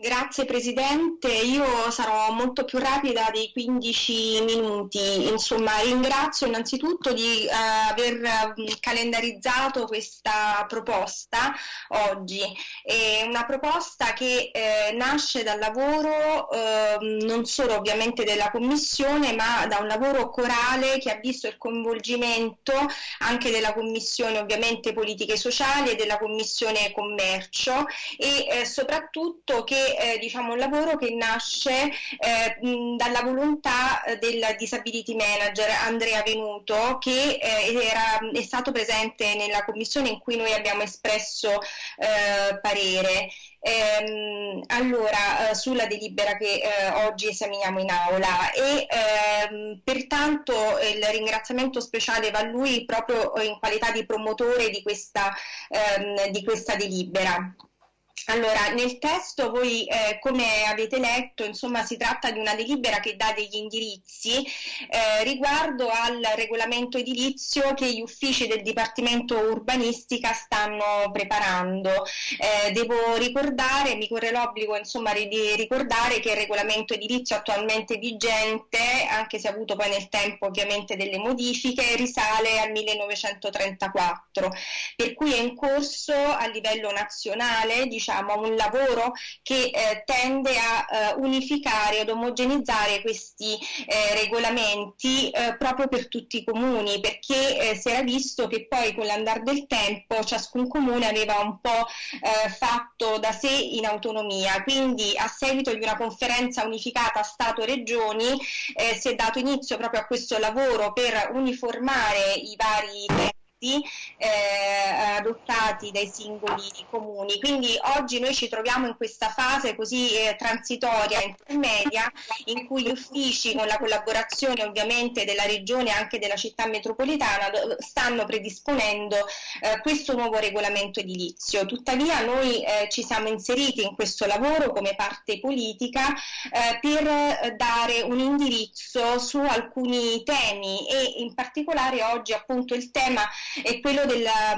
Grazie Presidente, io sarò molto più rapida dei 15 minuti. Insomma, ringrazio innanzitutto di eh, aver mm, calendarizzato questa proposta oggi. È una proposta che eh, nasce dal lavoro eh, non solo ovviamente della Commissione, ma da un lavoro corale che ha visto il coinvolgimento anche della Commissione ovviamente politiche sociali e della Commissione commercio e eh, soprattutto che eh, diciamo, un lavoro che nasce eh, dalla volontà eh, del disability manager Andrea Venuto che eh, era, è stato presente nella commissione in cui noi abbiamo espresso parere. Ehm, allora, eh, sulla delibera che eh, oggi esaminiamo in aula e ehm, pertanto il ringraziamento speciale va a lui proprio in qualità di promotore di questa, ehm, di questa delibera. Allora, nel testo voi eh, come avete letto, insomma, si tratta di una delibera che dà degli indirizzi eh, riguardo al regolamento edilizio che gli uffici del Dipartimento Urbanistica stanno preparando. Eh, devo ricordare, mi corre l'obbligo insomma di ricordare che il regolamento edilizio attualmente vigente, anche se ha avuto poi nel tempo ovviamente delle modifiche, risale al 1934, per cui è in corso a livello nazionale, diciamo, diciamo, un lavoro che eh, tende a eh, unificare ed omogenizzare questi eh, regolamenti eh, proprio per tutti i comuni, perché eh, si era visto che poi con l'andare del tempo ciascun comune aveva un po' eh, fatto da sé in autonomia, quindi a seguito di una conferenza unificata Stato-Regioni si è dato inizio proprio a questo lavoro per uniformare i vari eh, adottati dai singoli comuni. Quindi oggi noi ci troviamo in questa fase così eh, transitoria, intermedia, in cui gli uffici, con la collaborazione ovviamente della regione e anche della città metropolitana, stanno predisponendo eh, questo nuovo regolamento edilizio. Tuttavia noi eh, ci siamo inseriti in questo lavoro come parte politica eh, per dare un indirizzo su alcuni temi e in particolare oggi appunto il tema è quello della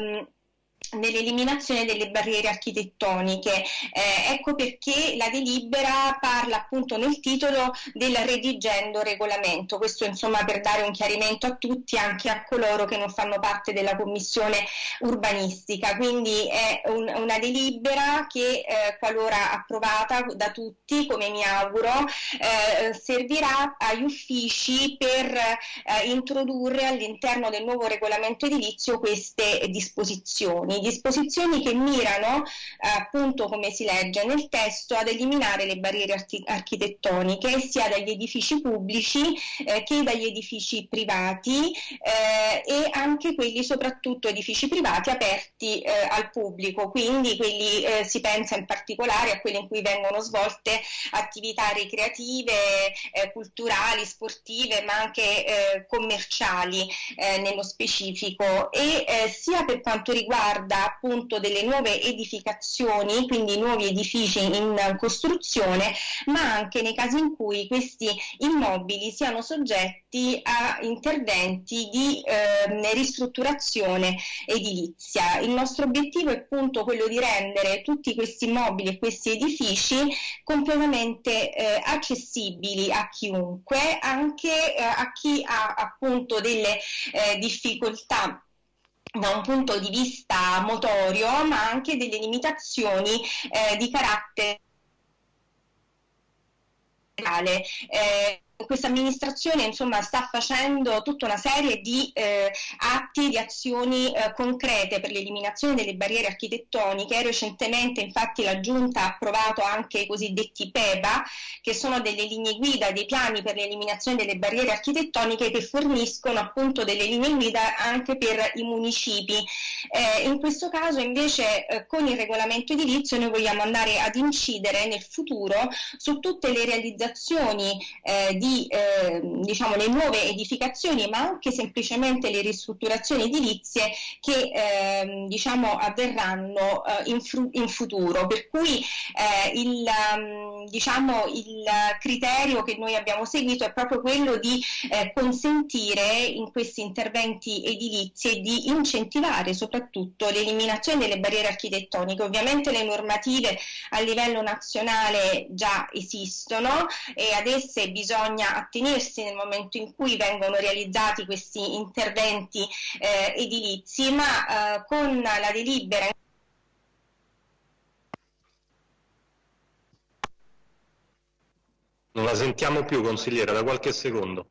nell'eliminazione delle barriere architettoniche. Eh, ecco perché la delibera parla appunto nel titolo del redigendo regolamento, questo insomma per dare un chiarimento a tutti, anche a coloro che non fanno parte della commissione urbanistica, quindi è un, una delibera che eh, qualora approvata da tutti, come mi auguro, eh, servirà agli uffici per eh, introdurre all'interno del nuovo regolamento edilizio queste disposizioni disposizioni che mirano, eh, appunto come si legge nel testo, ad eliminare le barriere archi- architettoniche sia dagli edifici pubblici eh, che dagli edifici privati eh, e anche quelli soprattutto edifici privati aperti eh, al pubblico, quindi quelli eh, si pensa in particolare a quelli in cui vengono svolte attività ricreative, eh, culturali, sportive, ma anche commerciali nello specifico. E sia per quanto riguarda riguarda appunto delle nuove edificazioni, quindi nuovi edifici in costruzione, ma anche nei casi in cui questi immobili siano soggetti a interventi di eh, ristrutturazione edilizia. Il nostro obiettivo è appunto quello di rendere tutti questi immobili e questi edifici completamente eh, accessibili a chiunque, anche eh, a chi ha appunto delle eh, difficoltà da un punto di vista motorio, ma anche delle limitazioni eh, di carattere. Eh, questa amministrazione insomma, sta facendo tutta una serie di eh, atti, di azioni eh, concrete per l'eliminazione delle barriere architettoniche. Recentemente infatti la Giunta ha approvato anche i cosiddetti PEBA, che sono delle linee guida, dei piani per l'eliminazione delle barriere architettoniche che forniscono appunto delle linee guida anche per i municipi. Eh, in questo caso invece eh, con il regolamento edilizio noi vogliamo andare ad incidere nel futuro su tutte le realizzazioni eh, di eh, diciamo, le nuove edificazioni, ma anche semplicemente le ristrutturazioni edilizie che ehm, diciamo, avverranno eh, in, in, futuro. Per cui eh, il, um, diciamo, il criterio che noi abbiamo seguito è proprio quello di eh, consentire in questi interventi edilizi di incentivare soprattutto l'eliminazione delle barriere architettoniche. Ovviamente le normative a livello nazionale già esistono e ad esse bisogna attenersi nel momento in cui vengono realizzati questi interventi eh, edilizi, ma eh, con la delibera Non la sentiamo più, consigliera, da qualche secondo.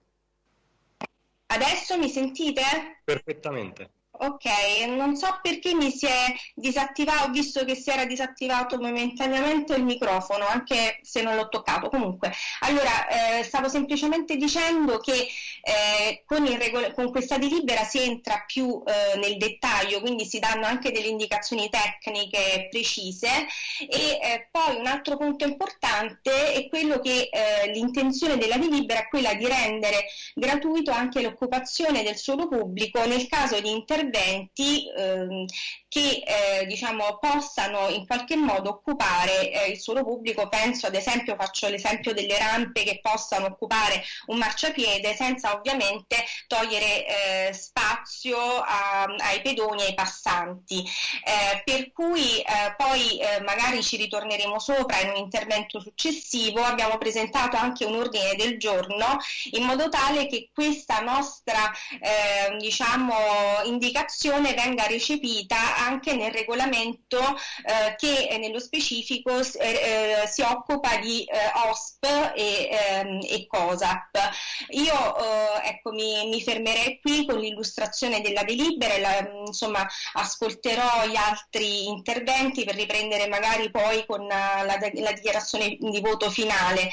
Adesso mi sentite? Perfettamente. Ok, non so perché mi si è disattivato, ho visto che si era disattivato momentaneamente il microfono, anche se non l'ho toccato. Comunque, allora, eh, stavo semplicemente dicendo che eh, con, regol- con, questa delibera si entra più eh, nel dettaglio, quindi si danno anche delle indicazioni tecniche precise e eh, poi un altro punto importante è quello che eh, l'intenzione della delibera è quella di rendere gratuito anche l'occupazione del suolo pubblico nel caso di interventi interventi ehm, che eh, diciamo, possano in qualche modo occupare eh, il suolo pubblico, penso ad esempio, faccio l'esempio delle rampe che possano occupare un marciapiede senza ovviamente togliere eh, spazio a, ai pedoni e ai passanti. Eh, per cui eh, poi eh, magari ci ritorneremo sopra in un intervento successivo, abbiamo presentato anche un ordine del giorno in modo tale che questa nostra diciamo, indicazione venga recepita anche nel regolamento eh, che nello specifico eh, eh, si occupa di eh, OSP e, ehm, e, COSAP. Io eh, ecco, mi, mi, fermerei qui con l'illustrazione della delibera e la, insomma, ascolterò gli altri interventi per riprendere magari poi con la, la dichiarazione di voto finale.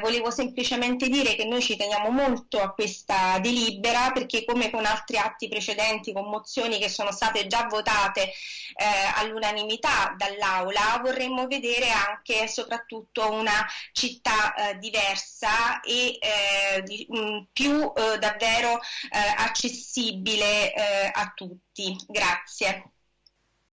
volevo semplicemente dire che noi ci teniamo molto a questa delibera perché come con altri atti precedenti, con mozioni che sono state già votate eh, all'unanimità dall'Aula, vorremmo vedere anche e soprattutto una città eh, diversa e eh, di, mh, mm, più eh, davvero eh, accessibile eh, a tutti. Grazie.